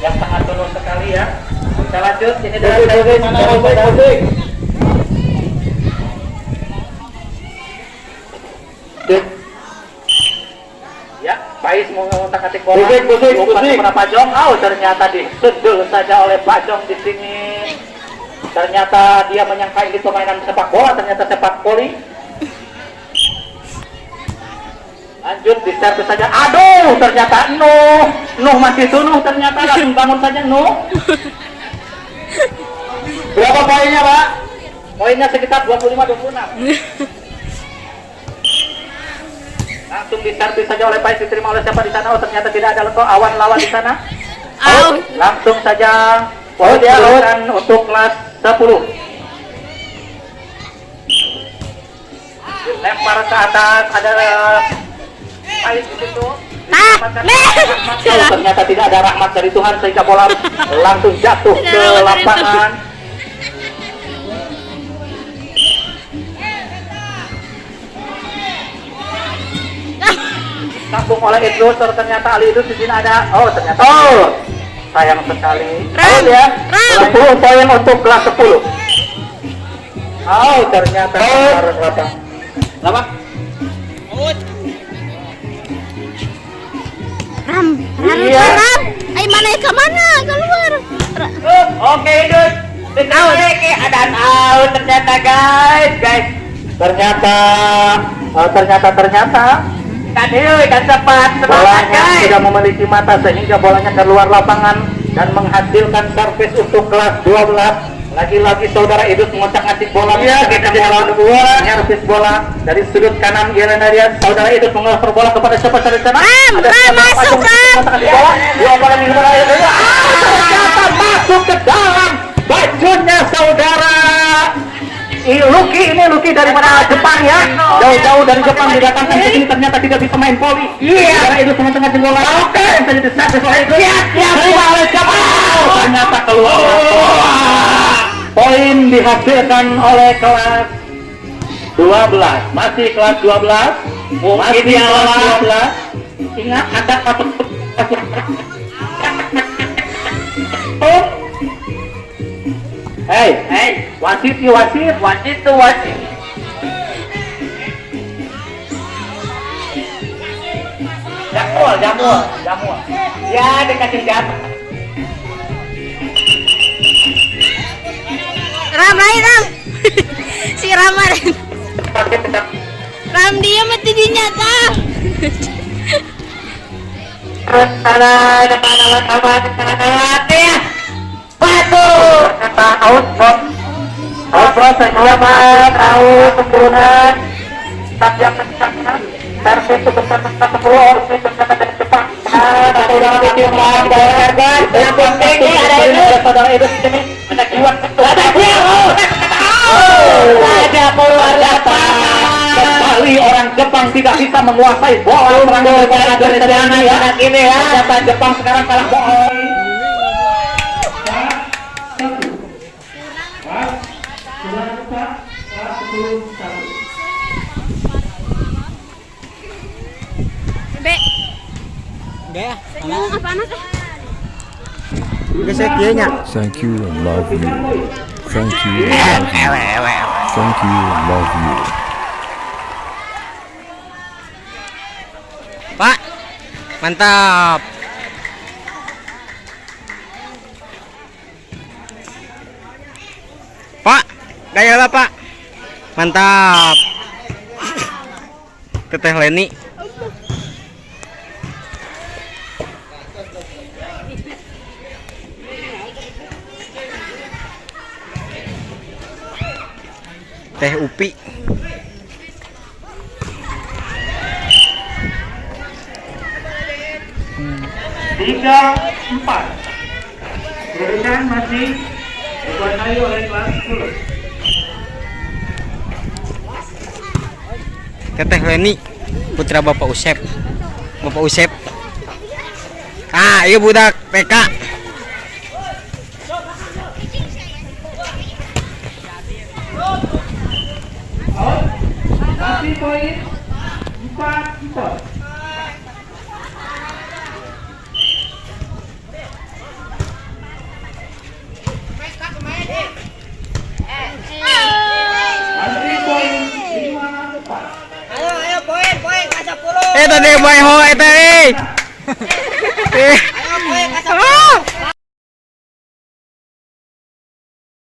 yang sangat turun sekali ya. Kita lanjut, ini adalah musik, mana. Ya, Pais mau ngotak atik bola. Umpan kepada Pak Jong. Oh, ternyata disundul saja oleh Pak Jong di sini. Ternyata dia menyangka ini permainan sepak bola, ternyata sepak voli. Lanjut di servis saja. Aduh, ternyata Nuh. Nuh masih sunuh ternyata langsung bangun saja Nuh. Berapa poinnya, Pak? Poinnya sekitar 25-26. Langsung diservis saja oleh Pais diterima oleh siapa di sana? Oh ternyata tidak ada lekok awan lawan di sana. Out. Langsung saja ya, out. diberikan untuk kelas 10. Lempar ke atas ada Ah, meh. rahmat. Oh, ternyata tidak ada rahmat dari Tuhan sehingga bola langsung jatuh ke lapangan. Sambung oleh Idrus, ternyata Ali Idrus di sini ada. Oh, ternyata. Oh, sayang sekali. Oh, ya. Ram. 10 poin untuk kelas 10. Oh, ternyata. harus berapa? Berapa? Ram, Ram, Iya. Ram. Ay, mana ke mana? Keluar. Oke, Idrus. Out. Ada out ternyata guys, guys. Ternyata, oh, ternyata, ternyata. Tadi dan cepat bolanya tidak memiliki mata sehingga bolanya keluar lapangan dan menghasilkan servis untuk kelas 12 lagi-lagi saudara Idus mengocak atik bola. Iya, kita bola dua. servis bola. Dari sudut kanan Irena Rian saudara Idus mengelempar bola kepada siapa dari sana? Ram, siapa? masuk, atik bola dua bola di Rian. Ah, ternyata masuk ke dalam bajunya saudara. I- Lucky ini Lucky dari mana? Jepang ya. Jauh-jauh dari Jepang didatangkan ke sini. Ternyata tidak bisa main voli. Iya. Karena itu tengah-tengah bola oke. Yang saja diservis oleh itu ya ya oleh Jepang ternyata keluar poin dihasilkan oleh kelas 12 masih kelas 12 masih kelas 12 ingat ada apa? Oh. Hei, hei, wasit ya wasit, wasit tuh wasit. Jamul, jamul, jamul. Ya, dikasih jamul. Ram, lain Ram. si Rama. Ram dia mati dinyata. Terus depan ya. Batu. Kata sebesar besar sepuluh dari Jepang. Ah, yang. Yang penting ada itu. Saudara itu sini Lapangan. Kembali orang Jepang tidak bisa menguasai bola serangan dari sana ya. Ini ya. Ternyata Jepang sekarang kalah bola. Be. Ngomong apa anak? Thank you and love you. Thank you and love you. Thank you love you. Pak. Mantap. Pak, gaya lah Pak. Mantap. Teteh Leni. Teh Upi. tiga empat kedudukan masih dikuasai oleh kelas 10 Teteh Leni. Putra Bapak Usep. Bapak Usep. Ah, iya budak PK. Nicolas Nicolas Nicolas Eh tadi boy ho eh tadi. Eh. Ayo boy kasih.